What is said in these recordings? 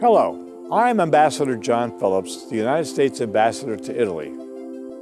Hello, I'm Ambassador John Phillips, the United States Ambassador to Italy.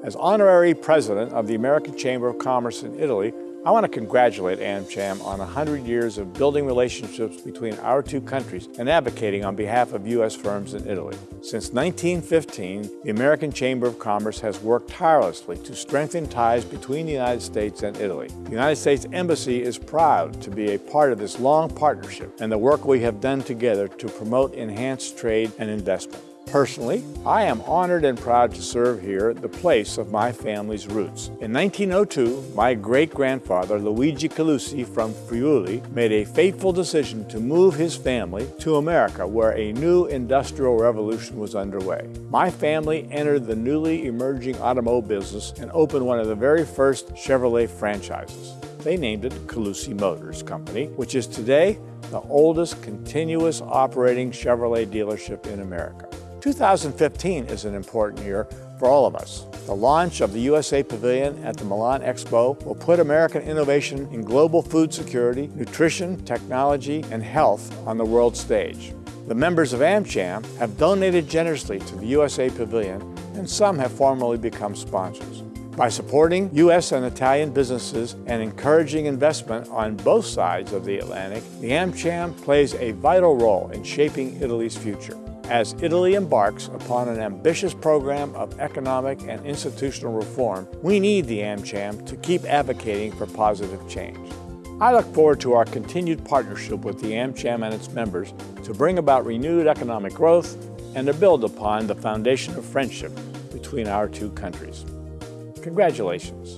As honorary president of the American Chamber of Commerce in Italy, I want to congratulate AmCham on 100 years of building relationships between our two countries and advocating on behalf of U.S. firms in Italy. Since 1915, the American Chamber of Commerce has worked tirelessly to strengthen ties between the United States and Italy. The United States Embassy is proud to be a part of this long partnership and the work we have done together to promote enhanced trade and investment. Personally, I am honored and proud to serve here, at the place of my family's roots. In 1902, my great-grandfather Luigi Calusi from Friuli made a fateful decision to move his family to America where a new industrial revolution was underway. My family entered the newly emerging automobile business and opened one of the very first Chevrolet franchises. They named it Calusi Motors Company, which is today the oldest continuous operating Chevrolet dealership in America. 2015 is an important year for all of us. The launch of the USA Pavilion at the Milan Expo will put American innovation in global food security, nutrition, technology, and health on the world stage. The members of AmCham have donated generously to the USA Pavilion, and some have formally become sponsors. By supporting U.S. and Italian businesses and encouraging investment on both sides of the Atlantic, the AmCham plays a vital role in shaping Italy's future. As Italy embarks upon an ambitious program of economic and institutional reform, we need the AmCham to keep advocating for positive change. I look forward to our continued partnership with the AmCham and its members to bring about renewed economic growth and to build upon the foundation of friendship between our two countries. Congratulations.